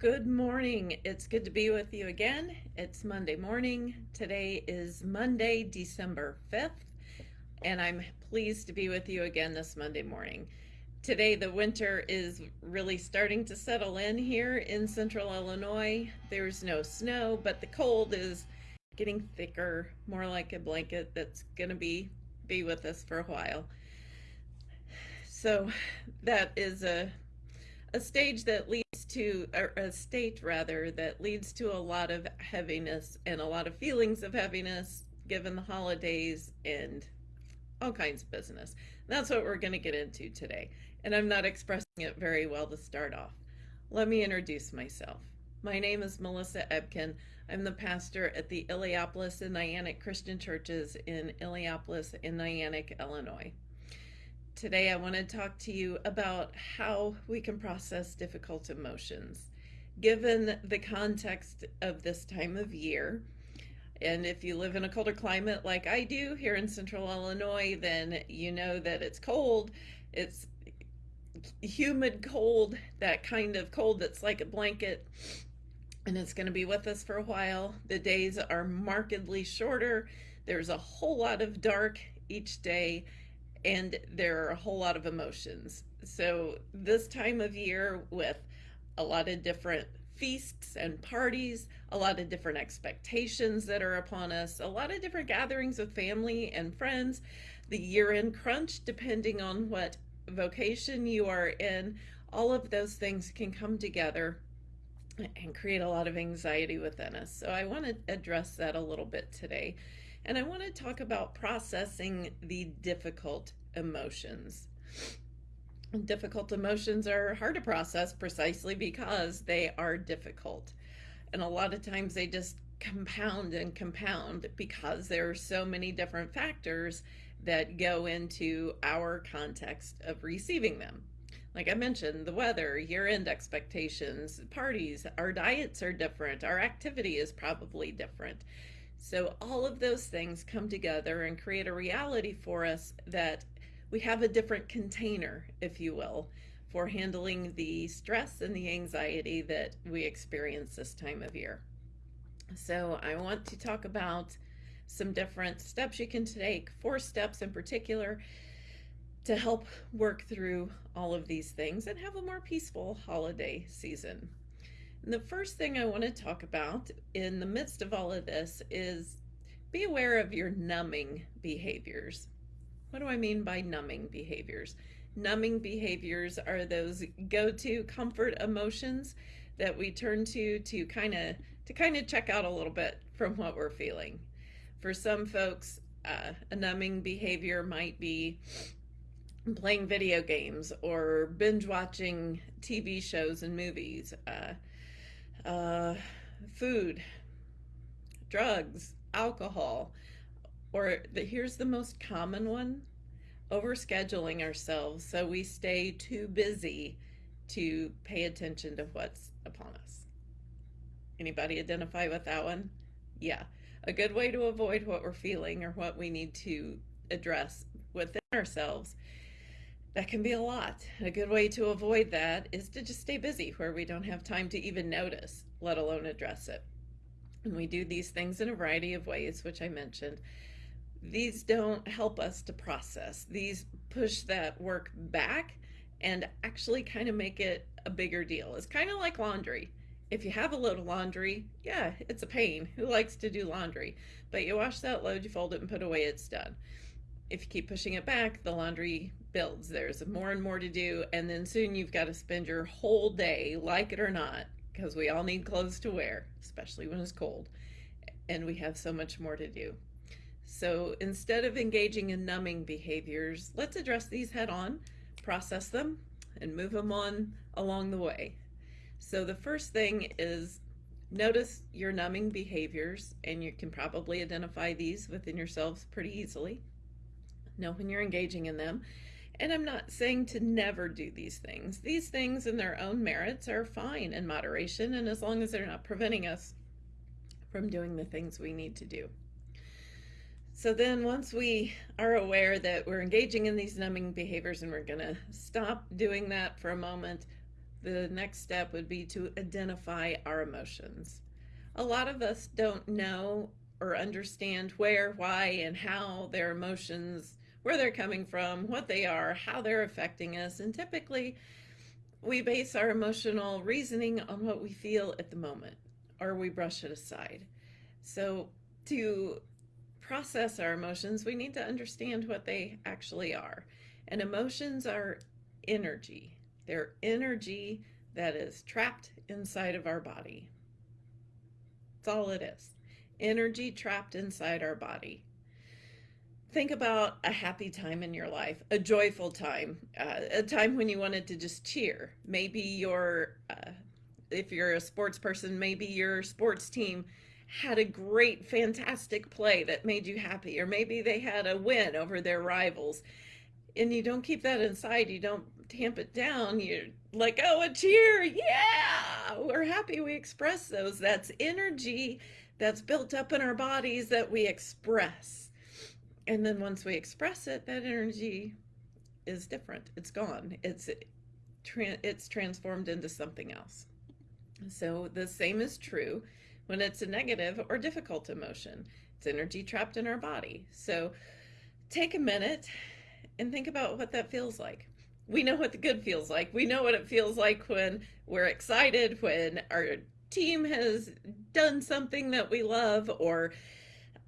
Good morning. It's good to be with you again. It's Monday morning. Today is Monday, December 5th, and I'm pleased to be with you again this Monday morning. Today, the winter is really starting to settle in here in central Illinois. There's no snow, but the cold is getting thicker, more like a blanket that's going to be be with us for a while. So that is a a stage that leads to a state rather that leads to a lot of heaviness and a lot of feelings of heaviness given the holidays and all kinds of business. That's what we're going to get into today. And I'm not expressing it very well to start off. Let me introduce myself. My name is Melissa Ebken. I'm the pastor at the Illiopolis and Niantic Christian Churches in Illiopolis and Niantic, Illinois. Today, I want to talk to you about how we can process difficult emotions. Given the context of this time of year, and if you live in a colder climate like I do here in central Illinois, then you know that it's cold. It's humid cold, that kind of cold that's like a blanket, and it's going to be with us for a while. The days are markedly shorter. There's a whole lot of dark each day and there are a whole lot of emotions. So, this time of year, with a lot of different feasts and parties, a lot of different expectations that are upon us, a lot of different gatherings with family and friends, the year end crunch, depending on what vocation you are in, all of those things can come together and create a lot of anxiety within us. So, I want to address that a little bit today. And I want to talk about processing the difficult emotions. Difficult emotions are hard to process precisely because they are difficult. And a lot of times they just compound and compound because there are so many different factors that go into our context of receiving them. Like I mentioned, the weather, year end expectations, parties, our diets are different, our activity is probably different. So, all of those things come together and create a reality for us that we have a different container, if you will, for handling the stress and the anxiety that we experience this time of year. So, I want to talk about some different steps you can take, four steps in particular, to help work through all of these things and have a more peaceful holiday season. The first thing I want to talk about in the midst of all of this is be aware of your numbing behaviors. What do I mean by numbing behaviors? Numbing behaviors are those go-to comfort emotions that we turn to to kind of to kind of check out a little bit from what we're feeling. For some folks, uh, a numbing behavior might be playing video games or binge watching TV shows and movies. Uh, uh, food, drugs, alcohol, or the, here's the most common one overscheduling ourselves so we stay too busy to pay attention to what's upon us. Anybody identify with that one? Yeah. A good way to avoid what we're feeling or what we need to address within ourselves that can be a lot. A good way to avoid that is to just stay busy where we don't have time to even notice, let alone address it. And we do these things in a variety of ways, which I mentioned. These don't help us to process. These push that work back and actually kind of make it a bigger deal. It's kind of like laundry. If you have a load of laundry, yeah, it's a pain. Who likes to do laundry? But you wash that load, you fold it and put away, it's done. If you keep pushing it back, the laundry builds. There's more and more to do, and then soon you've got to spend your whole day, like it or not, because we all need clothes to wear, especially when it's cold, and we have so much more to do. So instead of engaging in numbing behaviors, let's address these head on, process them, and move them on along the way. So the first thing is notice your numbing behaviors, and you can probably identify these within yourselves pretty easily. Know when you're engaging in them and I'm not saying to never do these things. These things in their own merits are fine in moderation and as long as they're not preventing us from doing the things we need to do. So then once we are aware that we're engaging in these numbing behaviors and we're going to stop doing that for a moment, the next step would be to identify our emotions. A lot of us don't know or understand where, why, and how their emotions, where they're coming from, what they are, how they're affecting us. And typically, we base our emotional reasoning on what we feel at the moment, or we brush it aside. So, to process our emotions, we need to understand what they actually are. And emotions are energy, they're energy that is trapped inside of our body. That's all it is energy trapped inside our body. Think about a happy time in your life, a joyful time, uh, a time when you wanted to just cheer. Maybe your, uh, if you're a sports person, maybe your sports team had a great, fantastic play that made you happy, or maybe they had a win over their rivals. And you don't keep that inside, you don't tamp it down. You're like, oh, a cheer, yeah, we're happy we express those. That's energy that's built up in our bodies that we express. And then once we express it, that energy is different. It's gone. It's it's transformed into something else. So the same is true when it's a negative or difficult emotion. It's energy trapped in our body. So take a minute and think about what that feels like. We know what the good feels like. We know what it feels like when we're excited, when our team has done something that we love or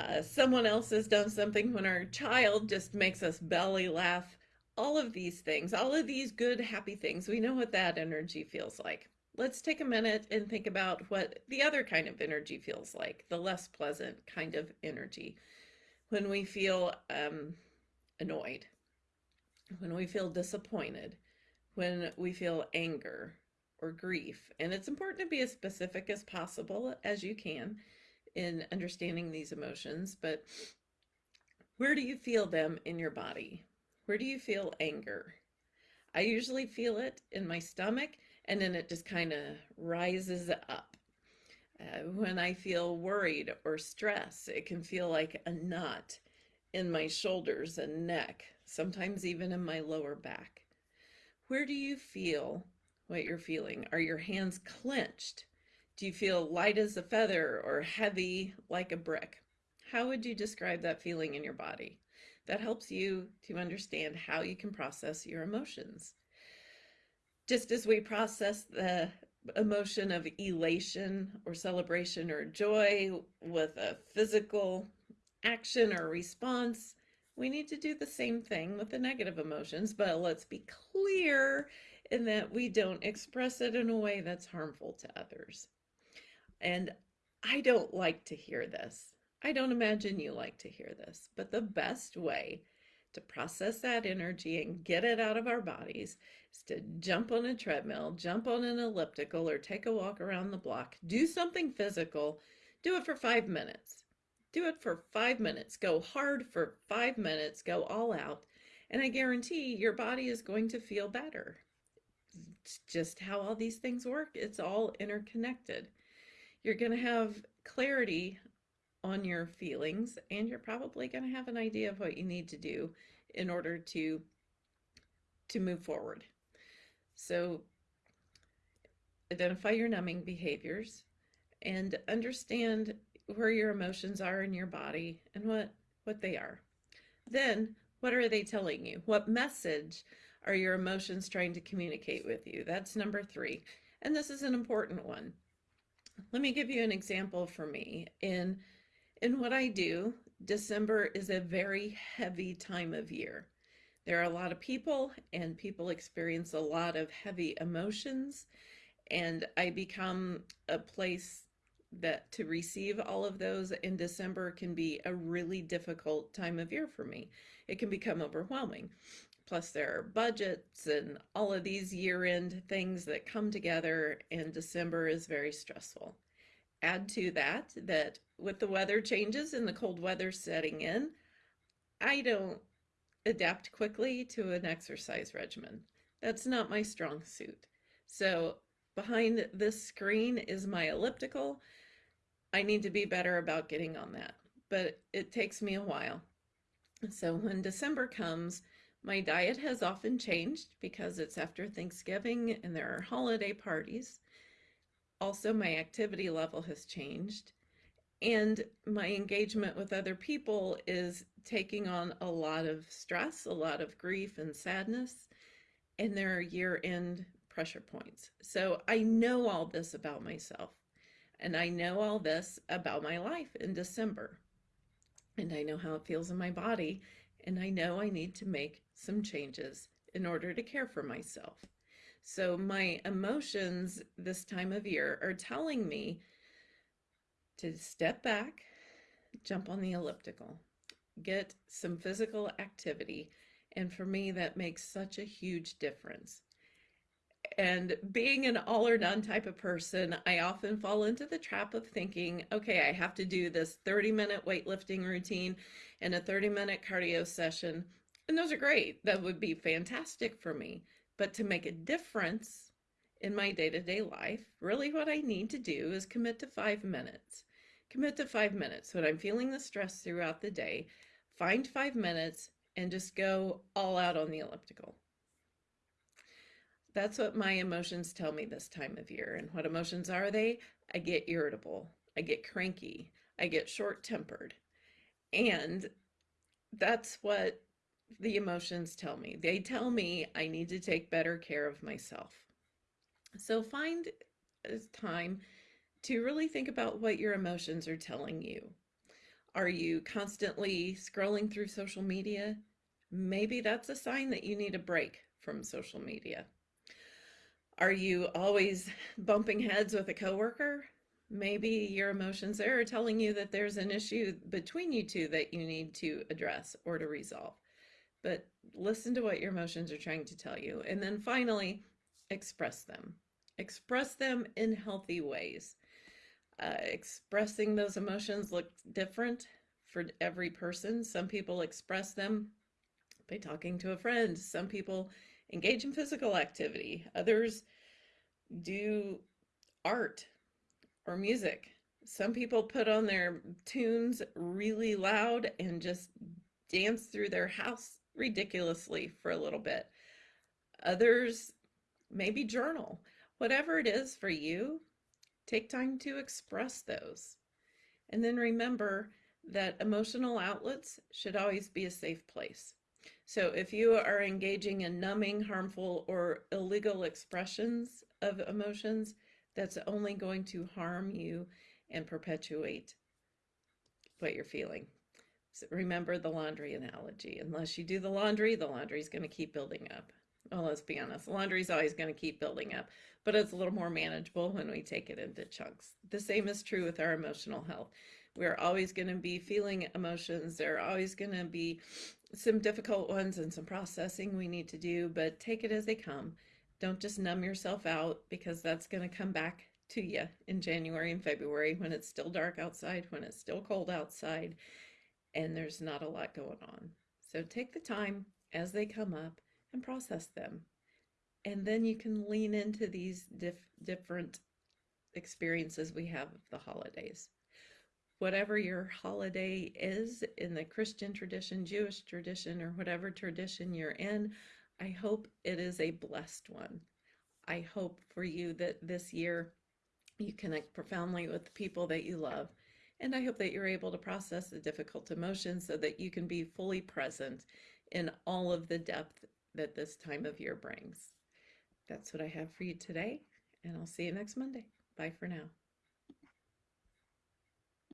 uh, someone else has done something when our child just makes us belly laugh all of these things all of these good happy things we know what that energy feels like let's take a minute and think about what the other kind of energy feels like the less pleasant kind of energy when we feel um, annoyed when we feel disappointed when we feel anger or grief. And it's important to be as specific as possible as you can in understanding these emotions. But where do you feel them in your body? Where do you feel anger? I usually feel it in my stomach and then it just kind of rises up. Uh, when I feel worried or stressed, it can feel like a knot in my shoulders and neck, sometimes even in my lower back. Where do you feel what you're feeling. Are your hands clenched? Do you feel light as a feather or heavy like a brick? How would you describe that feeling in your body? That helps you to understand how you can process your emotions. Just as we process the emotion of elation or celebration or joy with a physical action or response, we need to do the same thing with the negative emotions, but let's be clear in that we don't express it in a way that's harmful to others. And I don't like to hear this. I don't imagine you like to hear this, but the best way to process that energy and get it out of our bodies is to jump on a treadmill, jump on an elliptical, or take a walk around the block. Do something physical. Do it for five minutes. Do it for five minutes. Go hard for five minutes. Go all out. And I guarantee your body is going to feel better It's just how all these things work. It's all interconnected. You're going to have clarity on your feelings and you're probably going to have an idea of what you need to do in order to to move forward. So identify your numbing behaviors and understand where your emotions are in your body and what what they are. Then what are they telling you? What message are your emotions trying to communicate with you? That's number three. And this is an important one. Let me give you an example for me. In, in what I do, December is a very heavy time of year. There are a lot of people and people experience a lot of heavy emotions and I become a place that to receive all of those in December can be a really difficult time of year for me. It can become overwhelming. Plus there are budgets and all of these year-end things that come together and December is very stressful. Add to that, that with the weather changes and the cold weather setting in, I don't adapt quickly to an exercise regimen. That's not my strong suit. So behind this screen is my elliptical. I need to be better about getting on that, but it takes me a while. So when December comes, My diet has often changed because it's after Thanksgiving and there are holiday parties. Also, my activity level has changed. And my engagement with other people is taking on a lot of stress, a lot of grief and sadness. And there are year end pressure points. So I know all this about myself. And I know all this about my life in December. And I know how it feels in my body. And I know I need to make some changes in order to care for myself. So my emotions this time of year are telling me to step back, jump on the elliptical, get some physical activity. And for me, that makes such a huge difference. And being an all or none type of person, I often fall into the trap of thinking, okay, I have to do this 30 minute weightlifting routine and a 30 minute cardio session. And those are great. That would be fantastic for me. But to make a difference in my day to day life, really what I need to do is commit to five minutes. Commit to five minutes. When I'm feeling the stress throughout the day, find five minutes and just go all out on the elliptical. That's what my emotions tell me this time of year. And what emotions are they? I get irritable, I get cranky, I get short tempered. And that's what the emotions tell me. They tell me I need to take better care of myself. So find uh, time to really think about what your emotions are telling you. Are you constantly scrolling through social media? Maybe that's a sign that you need a break from social media. Are you always bumping heads with a coworker? Maybe your emotions there are telling you that there's an issue between you two that you need to address or to resolve. But listen to what your emotions are trying to tell you. And then finally, express them. Express them in healthy ways. Uh, expressing those emotions look different for every person. Some people express them by talking to a friend. Some people engage in physical activity. Others do art or music. Some people put on their tunes really loud and just dance through their house ridiculously for a little bit. Others maybe journal. Whatever it is for you, take time to express those. And then remember that emotional outlets should always be a safe place. So if you are engaging in numbing, harmful, or illegal expressions of emotions, that's only going to harm you and perpetuate what you're feeling. Remember the laundry analogy. Unless you do the laundry, the laundry is going to keep building up. Well, let's be honest, laundry is always going to keep building up, but it's a little more manageable when we take it into chunks. The same is true with our emotional health. We're always going to be feeling emotions. There are always going to be some difficult ones and some processing we need to do, but take it as they come. Don't just numb yourself out because that's going to come back to you in January and February when it's still dark outside, when it's still cold outside, and there's not a lot going on. So take the time as they come up and process them. And then you can lean into these dif different experiences we have of the holidays whatever your holiday is in the Christian tradition, Jewish tradition, or whatever tradition you're in, I hope it is a blessed one. I hope for you that this year you connect profoundly with the people that you love. And I hope that you're able to process the difficult emotions so that you can be fully present in all of the depth that this time of year brings. That's what I have for you today, and I'll see you next Monday. Bye for now.